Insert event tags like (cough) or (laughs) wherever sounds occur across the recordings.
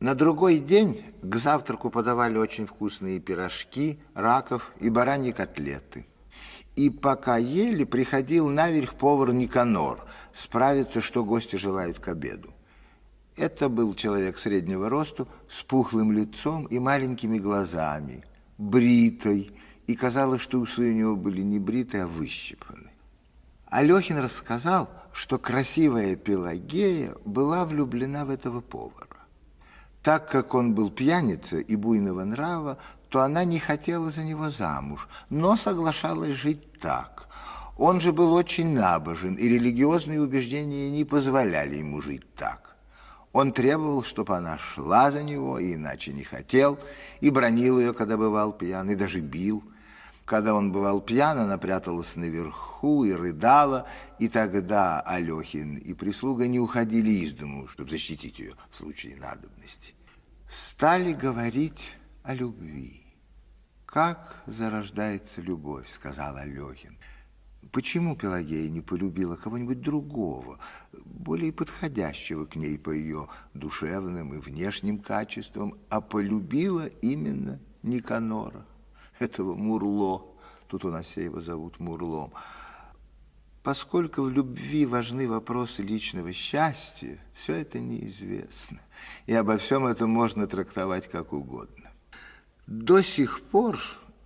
На другой день к завтраку подавали очень вкусные пирожки, раков и бараньи котлеты. И пока ели, приходил наверх повар Никанор справиться, что гости желают к обеду. Это был человек среднего росту, с пухлым лицом и маленькими глазами, бритый, и казалось, что усы у него были не бритые, а выщипаны. Алехин рассказал, что красивая Пелагея была влюблена в этого повара. Так как он был пьяница и буйного нрава, то она не хотела за него замуж, но соглашалась жить так. Он же был очень набожен, и религиозные убеждения не позволяли ему жить так. Он требовал, чтобы она шла за него, и иначе не хотел, и бронил ее, когда бывал пьян, и даже бил – когда он бывал пьян, она пряталась наверху и рыдала, и тогда Алехин и прислуга не уходили из дому, чтобы защитить ее в случае надобности. Стали говорить о любви. «Как зарождается любовь?» — сказал Алехин. Почему Пелагея не полюбила кого-нибудь другого, более подходящего к ней по ее душевным и внешним качествам, а полюбила именно Никанора? этого Мурло. Тут у нас все его зовут Мурлом. Поскольку в любви важны вопросы личного счастья, все это неизвестно. И обо всем этом можно трактовать как угодно. До сих пор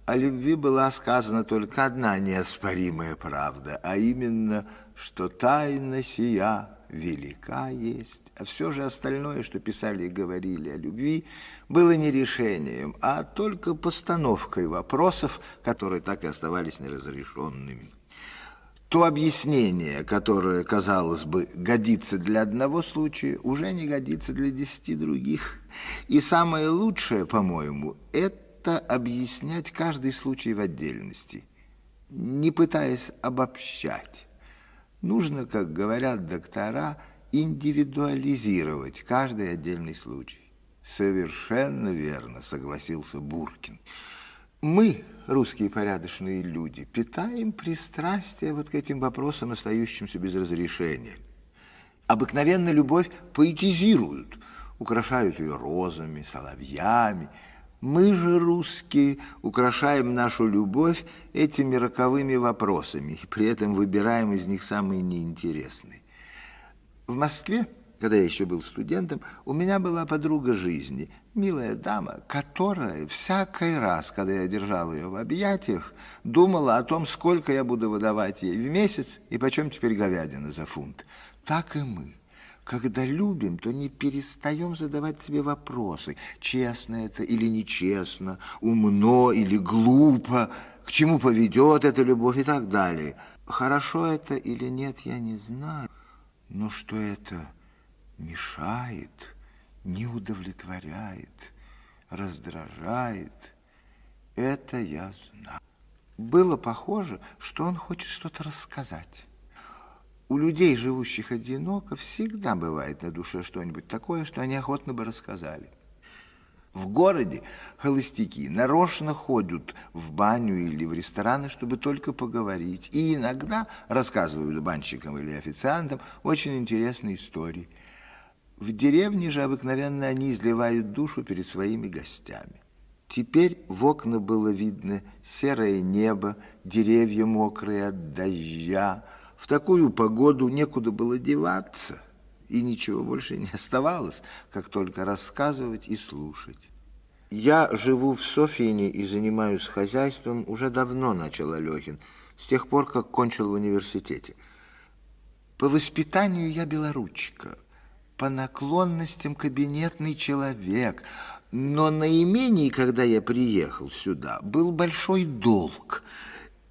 о любви была сказана только одна неоспоримая правда, а именно, что тайна сия велика есть, а все же остальное, что писали и говорили о любви, было не решением, а только постановкой вопросов, которые так и оставались неразрешенными. То объяснение, которое, казалось бы, годится для одного случая, уже не годится для десяти других. И самое лучшее, по-моему, это объяснять каждый случай в отдельности, не пытаясь обобщать. Нужно, как говорят доктора, индивидуализировать каждый отдельный случай. Совершенно верно, согласился Буркин. Мы, русские порядочные люди, питаем пристрастие вот к этим вопросам, остающимся без разрешения. Обыкновенно любовь поэтизируют, украшают ее розами, соловьями, мы же, русские, украшаем нашу любовь этими роковыми вопросами, и при этом выбираем из них самые неинтересные. В Москве, когда я еще был студентом, у меня была подруга жизни, милая дама, которая всякий раз, когда я держал ее в объятиях, думала о том, сколько я буду выдавать ей в месяц и почем теперь говядина за фунт. Так и мы. Когда любим, то не перестаем задавать себе вопросы, честно это или нечестно, умно или глупо, к чему поведет эта любовь и так далее. Хорошо это или нет, я не знаю, но что это мешает, не удовлетворяет, раздражает, это я знаю. Было похоже, что он хочет что-то рассказать. У людей, живущих одиноко, всегда бывает на душе что-нибудь такое, что они охотно бы рассказали. В городе холостяки нарочно ходят в баню или в рестораны, чтобы только поговорить. И иногда рассказывают банщикам или официантам очень интересные истории. В деревне же обыкновенно они изливают душу перед своими гостями. Теперь в окна было видно серое небо, деревья мокрые от дождя, в такую погоду некуда было деваться, и ничего больше не оставалось, как только рассказывать и слушать. Я живу в Софьине и занимаюсь хозяйством уже давно, начал Алехин, с тех пор, как кончил в университете. По воспитанию я белоручка, по наклонностям кабинетный человек, но на имении, когда я приехал сюда, был большой долг –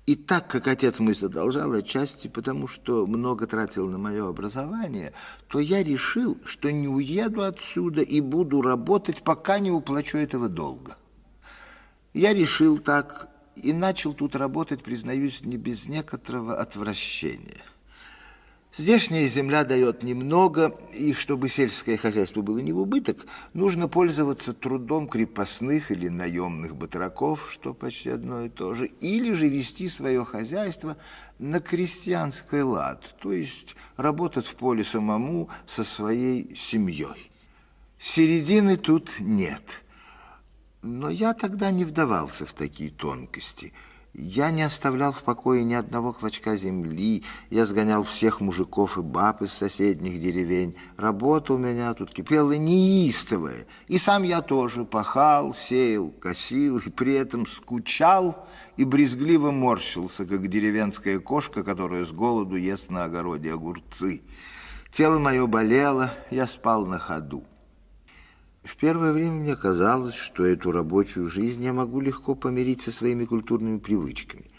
и так как отец мой задолжал отчасти потому, что много тратил на мое образование, то я решил, что не уеду отсюда и буду работать, пока не уплачу этого долга. Я решил так и начал тут работать, признаюсь, не без некоторого отвращения. Здешняя земля дает немного, и чтобы сельское хозяйство было не в убыток, нужно пользоваться трудом крепостных или наемных батраков, что почти одно и то же, или же вести свое хозяйство на крестьянский лад, то есть работать в поле самому со своей семьей. Середины тут нет. Но я тогда не вдавался в такие тонкости – я не оставлял в покое ни одного клочка земли, я сгонял всех мужиков и баб из соседних деревень. Работа у меня тут кипела неистовая, и сам я тоже пахал, сеял, косил, и при этом скучал и брезгливо морщился, как деревенская кошка, которая с голоду ест на огороде огурцы. Тело мое болело, я спал на ходу. В первое время мне казалось, что эту рабочую жизнь я могу легко помирить со своими культурными привычками.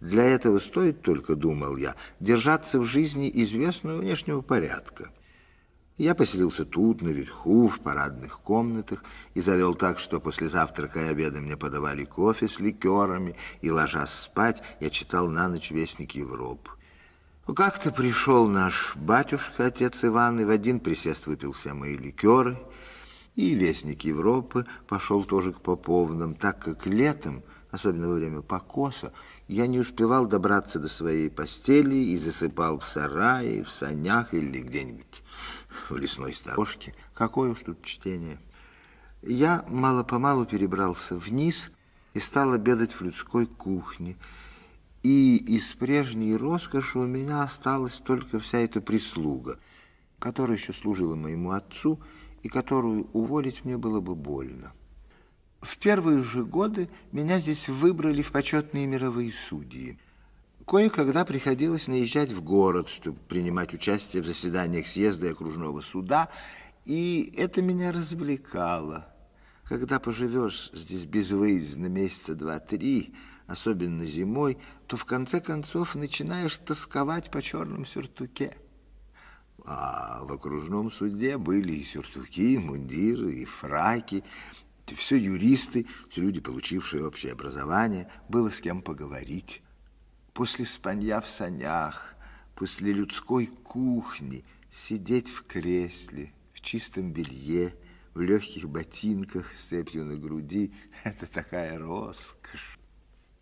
Для этого стоит только, думал я, держаться в жизни известного внешнего порядка. Я поселился тут, наверху, в парадных комнатах, и завел так, что после завтрака и обеда мне подавали кофе с ликерами, и, ложась спать, я читал на ночь Вестник Европы. Как-то пришел наш батюшка, отец Иван, и в один присест выпил все мои ликеры – и Вестник Европы пошел тоже к Поповным, так как летом, особенно во время покоса, я не успевал добраться до своей постели и засыпал в сарае, в санях или где-нибудь в лесной сторожке. Какое уж тут чтение. Я мало-помалу перебрался вниз и стал обедать в людской кухне. И из прежней роскоши у меня осталась только вся эта прислуга, которая еще служила моему отцу, и которую уволить мне было бы больно. В первые же годы меня здесь выбрали в почетные мировые судьи. Кое-когда приходилось наезжать в город, чтобы принимать участие в заседаниях съезда и окружного суда, и это меня развлекало. Когда поживешь здесь безвыездно месяца два-три, особенно зимой, то в конце концов начинаешь тосковать по черном сюртуке. А в окружном суде были и сюртуки, и мундиры, и фраки. Все юристы, все люди, получившие общее образование. Было с кем поговорить. После спанья в санях, после людской кухни, сидеть в кресле, в чистом белье, в легких ботинках с цепью на груди (laughs) – это такая роскошь.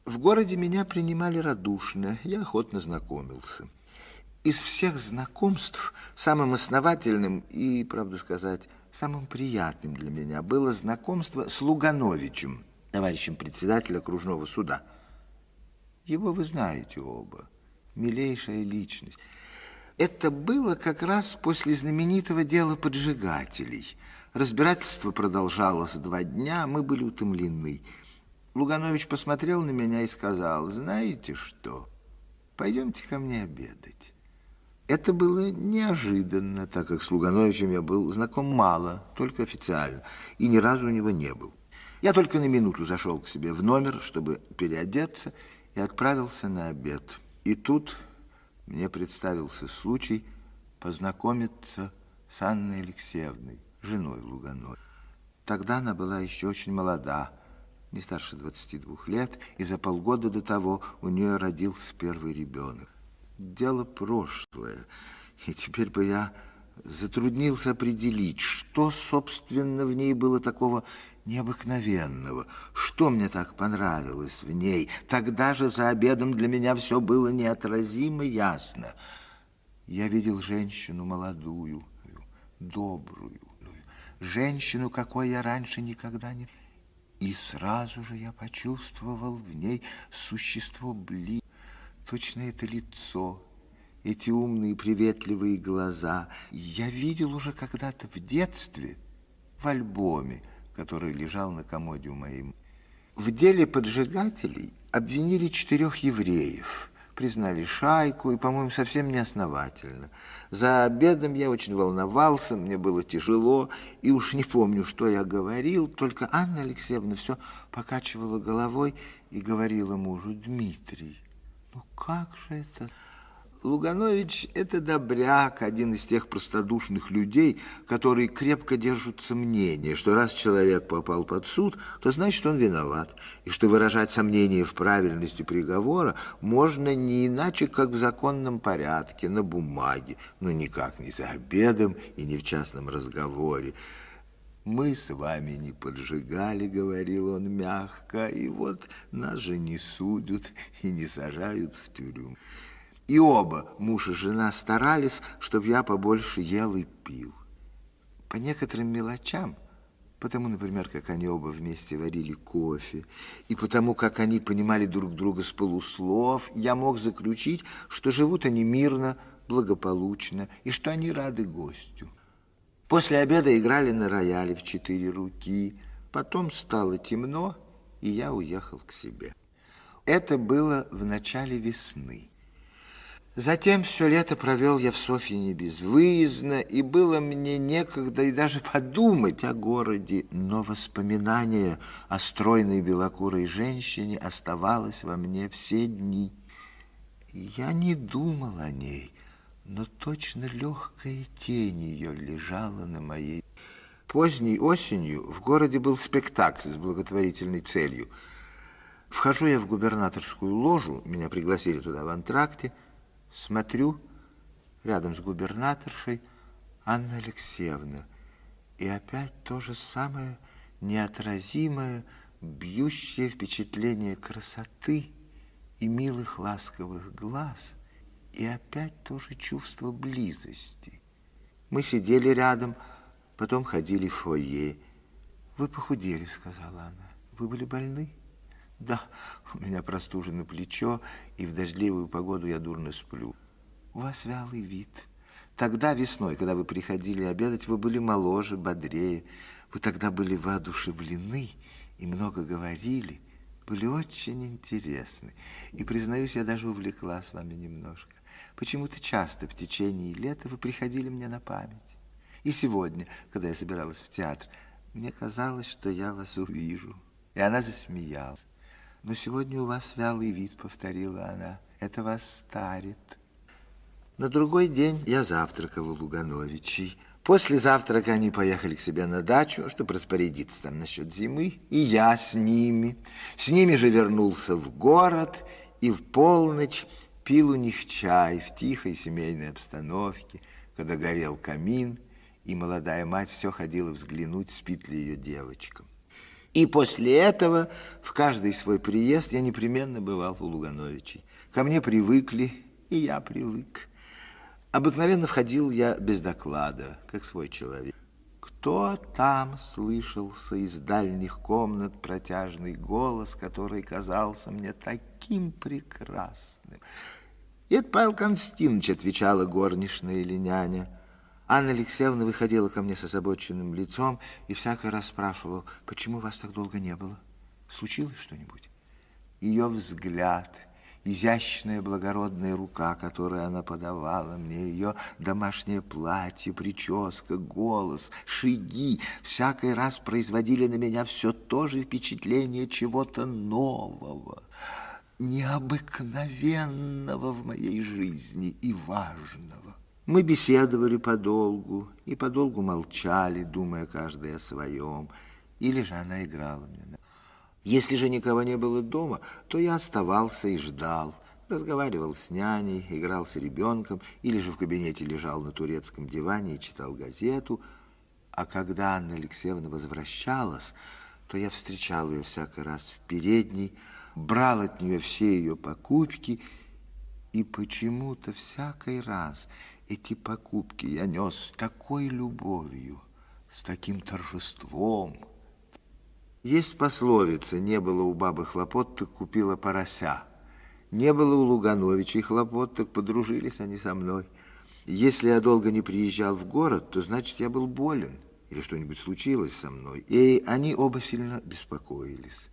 В городе меня принимали радушно, я охотно знакомился – из всех знакомств самым основательным и, правду сказать, самым приятным для меня было знакомство с Лугановичем, товарищем председателя окружного суда. Его вы знаете оба. Милейшая личность. Это было как раз после знаменитого дела поджигателей. Разбирательство продолжалось два дня, мы были утомлены. Луганович посмотрел на меня и сказал, знаете что, пойдемте ко мне обедать. Это было неожиданно, так как с Лугановичем я был знаком мало, только официально, и ни разу у него не был. Я только на минуту зашел к себе в номер, чтобы переодеться, и отправился на обед. И тут мне представился случай познакомиться с Анной Алексеевной, женой Лугановича. Тогда она была еще очень молода, не старше 22 лет, и за полгода до того у нее родился первый ребенок дело прошлое. И теперь бы я затруднился определить, что, собственно, в ней было такого необыкновенного, что мне так понравилось в ней. Тогда же за обедом для меня все было неотразимо ясно. Я видел женщину молодую, добрую, женщину, какой я раньше никогда не... И сразу же я почувствовал в ней существо близкое, Точно это лицо, эти умные приветливые глаза. Я видел уже когда-то в детстве в альбоме, который лежал на комоде у моей. В деле поджигателей обвинили четырех евреев, признали шайку и, по-моему, совсем неосновательно. За обедом я очень волновался, мне было тяжело, и уж не помню, что я говорил, только Анна Алексеевна все покачивала головой и говорила мужу, Дмитрий, ну как же это? Луганович – это добряк, один из тех простодушных людей, которые крепко держатся мнения, что раз человек попал под суд, то значит он виноват, и что выражать сомнения в правильности приговора можно не иначе, как в законном порядке, на бумаге, но никак не за обедом и не в частном разговоре. «Мы с вами не поджигали», — говорил он мягко, «и вот нас же не судят и не сажают в тюрьму». И оба, муж и жена, старались, чтобы я побольше ел и пил. По некоторым мелочам, потому, например, как они оба вместе варили кофе, и потому, как они понимали друг друга с полуслов, я мог заключить, что живут они мирно, благополучно, и что они рады гостю. После обеда играли на рояле в четыре руки, потом стало темно, и я уехал к себе. Это было в начале весны. Затем все лето провел я в Софьине безвыездно, и было мне некогда и даже подумать о городе, но воспоминание о стройной белокурой женщине оставалось во мне все дни. Я не думал о ней, но точно легкая тень ее лежала на моей. Поздней осенью в городе был спектакль с благотворительной целью. Вхожу я в губернаторскую ложу, меня пригласили туда в антракте, Смотрю, рядом с губернаторшей Анна Алексеевна. И опять то же самое неотразимое, бьющее впечатление красоты и милых ласковых глаз, и опять то же чувство близости. Мы сидели рядом, потом ходили в фойе. «Вы похудели», — сказала она. «Вы были больны?» Да, у меня простужено плечо, и в дождливую погоду я дурно сплю. У вас вялый вид. Тогда весной, когда вы приходили обедать, вы были моложе, бодрее. Вы тогда были воодушевлены и много говорили, были очень интересны. И, признаюсь, я даже увлекла с вами немножко. Почему-то часто в течение лета вы приходили мне на память. И сегодня, когда я собиралась в театр, мне казалось, что я вас увижу. И она засмеялась. Но сегодня у вас вялый вид, повторила она. Это вас старит. На другой день я завтракал у Лугановичей. После завтрака они поехали к себе на дачу, чтобы распорядиться там насчет зимы, и я с ними. С ними же вернулся в город и в полночь пил у них чай в тихой семейной обстановке, когда горел камин, и молодая мать все ходила взглянуть, спит ли ее девочка. И после этого в каждый свой приезд я непременно бывал у Лугановичей. Ко мне привыкли, и я привык. Обыкновенно входил я без доклада, как свой человек. Кто там слышался из дальних комнат протяжный голос, который казался мне таким прекрасным? Это Павел Константинович, отвечала горничная или няня. Анна Алексеевна выходила ко мне с озабоченным лицом и всякий раз спрашивала, почему вас так долго не было? Случилось что-нибудь? Ее взгляд, изящная благородная рука, которую она подавала мне, ее домашнее платье, прическа, голос, шаги, всякий раз производили на меня все то же впечатление чего-то нового, необыкновенного в моей жизни и важного. Мы беседовали подолгу и подолгу молчали, думая каждый о своем, или же она играла мне. Если же никого не было дома, то я оставался и ждал, разговаривал с няней, играл с ребенком, или же в кабинете лежал на турецком диване и читал газету. А когда Анна Алексеевна возвращалась, то я встречал ее всякий раз в передней, брал от нее все ее покупки, и почему-то всякий раз эти покупки я нес с такой любовью, с таким торжеством. Есть пословица, не было у бабы хлопот, так купила порося. Не было у Лугановичей хлопот, так подружились они со мной. Если я долго не приезжал в город, то значит, я был болен или что-нибудь случилось со мной. И они оба сильно беспокоились.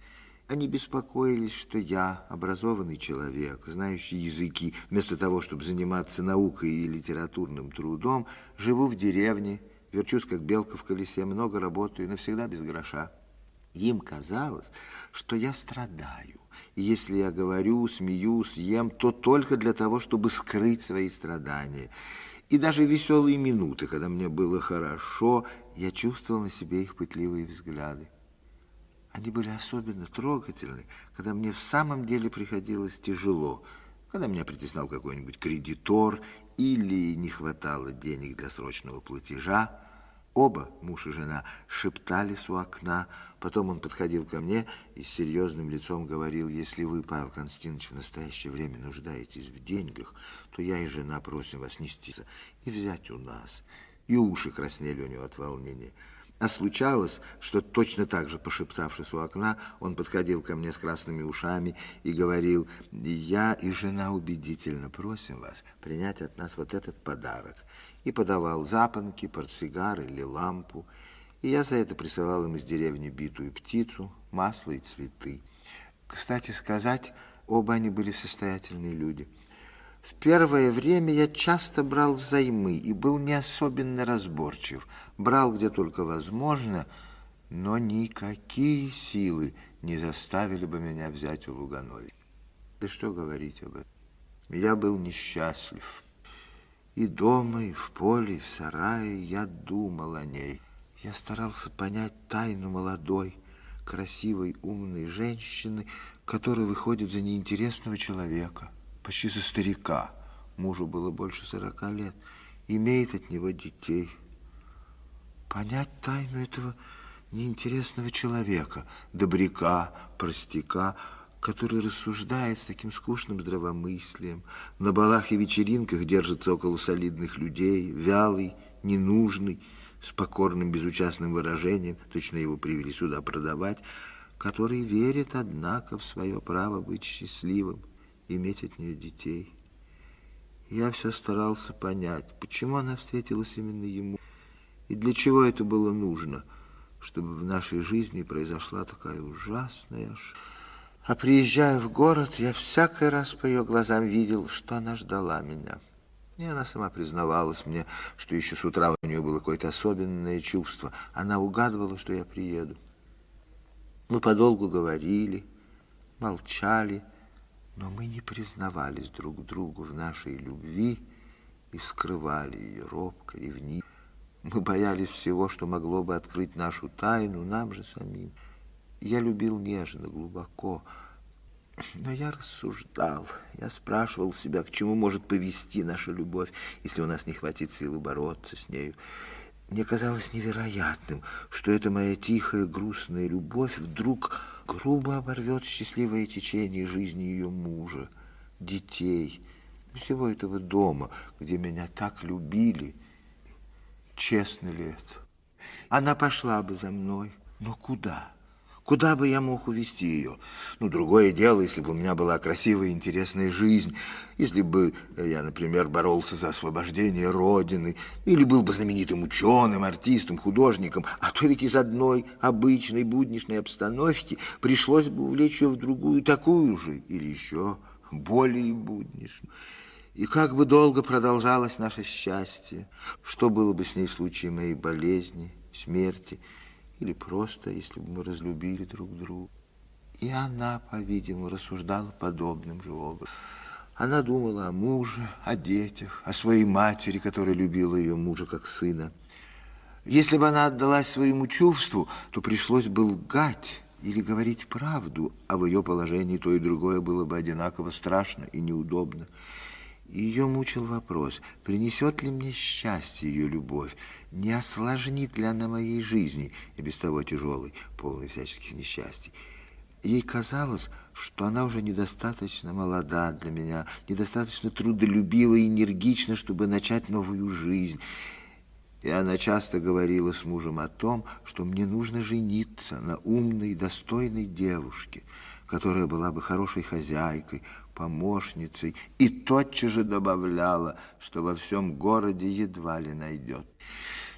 Они беспокоились, что я, образованный человек, знающий языки, вместо того, чтобы заниматься наукой и литературным трудом, живу в деревне, верчусь, как белка в колесе, много работаю, навсегда без гроша. Им казалось, что я страдаю. И если я говорю, смеюсь, ем, то только для того, чтобы скрыть свои страдания. И даже веселые минуты, когда мне было хорошо, я чувствовал на себе их пытливые взгляды. Они были особенно трогательны, когда мне в самом деле приходилось тяжело, когда меня притеснял какой-нибудь кредитор или не хватало денег для срочного платежа. Оба, муж и жена, шептались у окна. Потом он подходил ко мне и с серьезным лицом говорил, если вы, Павел Константинович, в настоящее время нуждаетесь в деньгах, то я и жена просим вас нести и взять у нас. и уши краснели у него от волнения. А случалось, что точно так же, пошептавшись у окна, он подходил ко мне с красными ушами и говорил, «Я и жена убедительно просим вас принять от нас вот этот подарок». И подавал запонки, портсигар или лампу. И я за это присылал им из деревни битую птицу, масло и цветы. Кстати сказать, оба они были состоятельные люди. В первое время я часто брал взаймы и был не особенно разборчив. Брал где только возможно, но никакие силы не заставили бы меня взять у Луганови. Да что говорить об этом? Я был несчастлив. И дома, и в поле, и в сарае я думал о ней. Я старался понять тайну молодой, красивой, умной женщины, которая выходит за неинтересного человека – почти за старика. Мужу было больше сорока лет. Имеет от него детей. Понять тайну этого неинтересного человека, добряка, простяка, который рассуждает с таким скучным здравомыслием, на балах и вечеринках держится около солидных людей, вялый, ненужный, с покорным безучастным выражением, точно его привели сюда продавать, который верит, однако, в свое право быть счастливым иметь от нее детей. Я все старался понять, почему она встретилась именно ему, и для чего это было нужно, чтобы в нашей жизни произошла такая ужасная ошибка. А приезжая в город, я всякий раз по ее глазам видел, что она ждала меня. И она сама признавалась мне, что еще с утра у нее было какое-то особенное чувство. Она угадывала, что я приеду. Мы подолгу говорили, молчали, но мы не признавались друг другу в нашей любви и скрывали ее робко, ревниво. Мы боялись всего, что могло бы открыть нашу тайну нам же самим. Я любил нежно, глубоко, но я рассуждал, я спрашивал себя, к чему может повести наша любовь, если у нас не хватит силы бороться с нею. Мне казалось невероятным, что эта моя тихая, грустная любовь вдруг грубо оборвет счастливое течение жизни ее мужа, детей, всего этого дома, где меня так любили. Честно ли это? Она пошла бы за мной, но куда? Куда бы я мог увезти ее? Ну, другое дело, если бы у меня была красивая и интересная жизнь, если бы я, например, боролся за освобождение Родины, или был бы знаменитым ученым, артистом, художником, а то ведь из одной обычной будничной обстановки пришлось бы увлечь ее в другую такую же, или еще более будничную. И как бы долго продолжалось наше счастье, что было бы с ней в случае моей болезни, смерти, или просто, если бы мы разлюбили друг друга. И она, по-видимому, рассуждала подобным же образом. Она думала о муже, о детях, о своей матери, которая любила ее мужа как сына. Если бы она отдалась своему чувству, то пришлось бы лгать или говорить правду, а в ее положении то и другое было бы одинаково страшно и неудобно. Ее мучил вопрос, принесет ли мне счастье ее любовь, не осложнит ли она моей жизни, и без того тяжелой, полной всяческих несчастий. Ей казалось, что она уже недостаточно молода для меня, недостаточно трудолюбива и энергична, чтобы начать новую жизнь. И она часто говорила с мужем о том, что мне нужно жениться на умной, достойной девушке, которая была бы хорошей хозяйкой, помощницей, и тотчас же добавляла, что во всем городе едва ли найдет.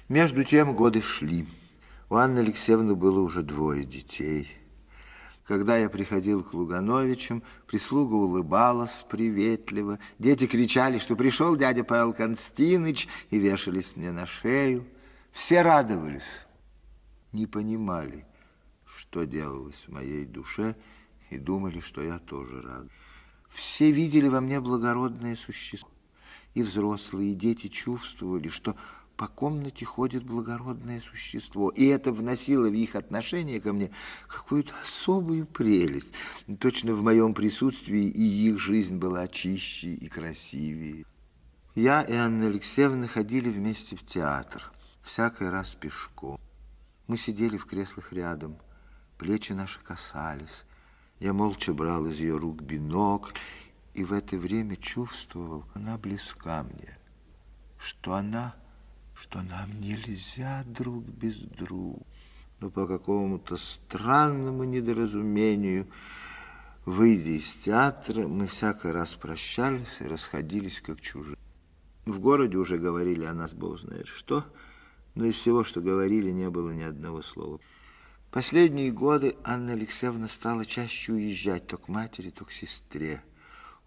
Между тем годы шли. У Анны Алексеевны было уже двое детей. Когда я приходил к Лугановичам, прислуга улыбалась приветливо. Дети кричали, что пришел дядя Павел Константинович, и вешались мне на шею. Все радовались, не понимали, что делалось в моей душе, и думали, что я тоже рад. Все видели во мне благородное существо. И взрослые, и дети чувствовали, что по комнате ходит благородное существо. И это вносило в их отношение ко мне какую-то особую прелесть. Точно в моем присутствии и их жизнь была чище и красивее. Я и Анна Алексеевна ходили вместе в театр, всякий раз пешком. Мы сидели в креслах рядом, плечи наши касались, я молча брал из ее рук бинокль, и в это время чувствовал, она близка мне, что она что нам нельзя друг без друга. Но по какому-то странному недоразумению, выйдя из театра, мы всякий раз прощались и расходились как чужие. В городе уже говорили о нас, бог знает что, но из всего, что говорили, не было ни одного слова. Последние годы Анна Алексеевна стала чаще уезжать то к матери, то к сестре.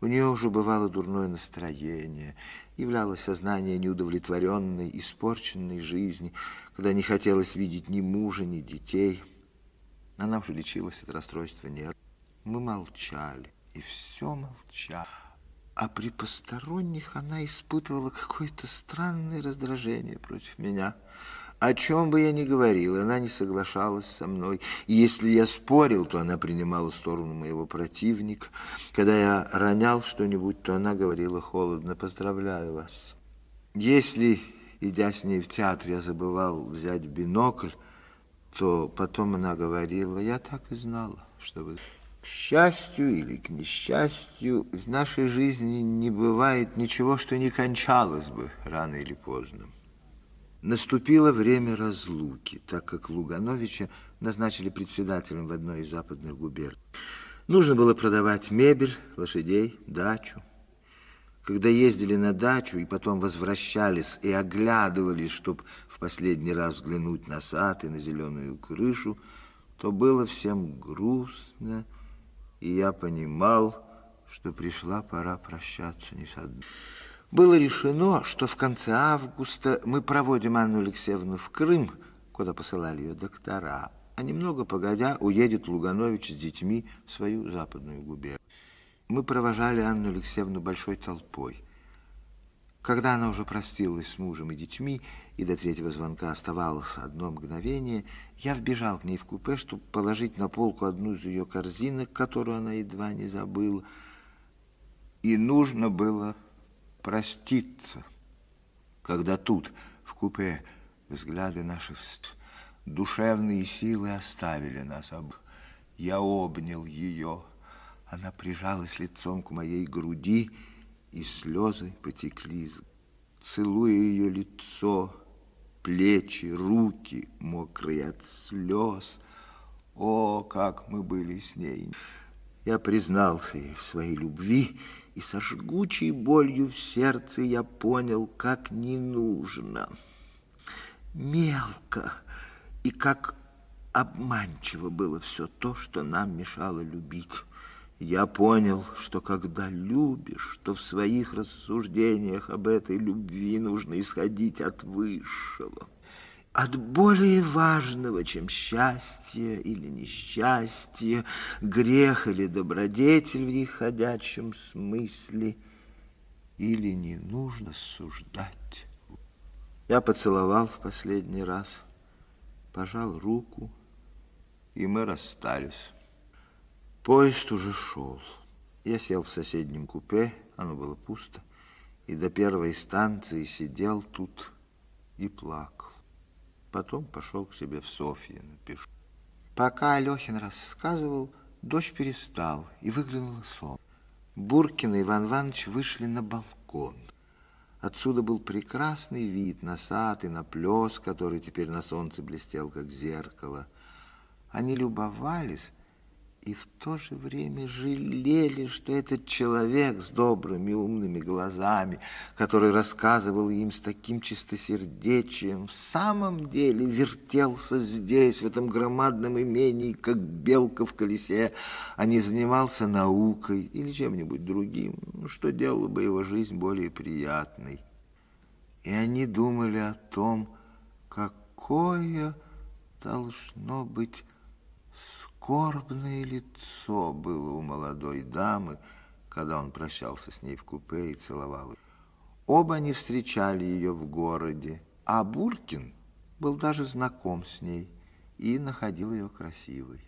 У нее уже бывало дурное настроение, являлось сознание неудовлетворенной, испорченной жизни, когда не хотелось видеть ни мужа, ни детей. Она уже лечилась от расстройства нервов. Мы молчали, и все молчали. А при посторонних она испытывала какое-то странное раздражение против меня – о чем бы я ни говорил, она не соглашалась со мной. И если я спорил, то она принимала сторону моего противника. Когда я ронял что-нибудь, то она говорила холодно, поздравляю вас. Если, идя с ней в театр, я забывал взять бинокль, то потом она говорила, я так и знала, что вы... К счастью или к несчастью, в нашей жизни не бывает ничего, что не кончалось бы рано или поздно. Наступило время разлуки, так как Лугановича назначили председателем в одной из западных губерний. Нужно было продавать мебель, лошадей, дачу. Когда ездили на дачу и потом возвращались и оглядывались, чтобы в последний раз взглянуть на сад и на зеленую крышу, то было всем грустно, и я понимал, что пришла пора прощаться не с одной. Было решено, что в конце августа мы проводим Анну Алексеевну в Крым, куда посылали ее доктора, а немного погодя уедет Луганович с детьми в свою западную губернию. Мы провожали Анну Алексеевну большой толпой. Когда она уже простилась с мужем и детьми, и до третьего звонка оставалось одно мгновение, я вбежал к ней в купе, чтобы положить на полку одну из ее корзинок, которую она едва не забыла. И нужно было проститься, когда тут, в купе, взгляды наши, душевные силы оставили нас об. Я обнял ее, она прижалась лицом к моей груди, и слезы потекли, целуя ее лицо, плечи, руки, мокрые от слез. О, как мы были с ней! Я признался ей в своей любви, и со жгучей болью в сердце я понял, как не нужно. Мелко и как обманчиво было все то, что нам мешало любить. Я понял, что когда любишь, то в своих рассуждениях об этой любви нужно исходить от высшего от более важного, чем счастье или несчастье, грех или добродетель в их ходячем смысле, или не нужно суждать. Я поцеловал в последний раз, пожал руку, и мы расстались. Поезд уже шел. Я сел в соседнем купе, оно было пусто, и до первой станции сидел тут и плакал. Потом пошел к себе в Софье напишу. Пока Алехин рассказывал, дождь перестал, и выглянуло сон. Буркин и Иван Иванович вышли на балкон. Отсюда был прекрасный вид на сад и на плес, который теперь на солнце блестел, как зеркало. Они любовались и в то же время жалели, что этот человек с добрыми умными глазами, который рассказывал им с таким чистосердечием, в самом деле вертелся здесь, в этом громадном имении, как белка в колесе, а не занимался наукой или чем-нибудь другим, что делало бы его жизнь более приятной. И они думали о том, какое должно быть Скорбное лицо было у молодой дамы, когда он прощался с ней в купе и целовал ее. Оба они встречали ее в городе, а Буркин был даже знаком с ней и находил ее красивой.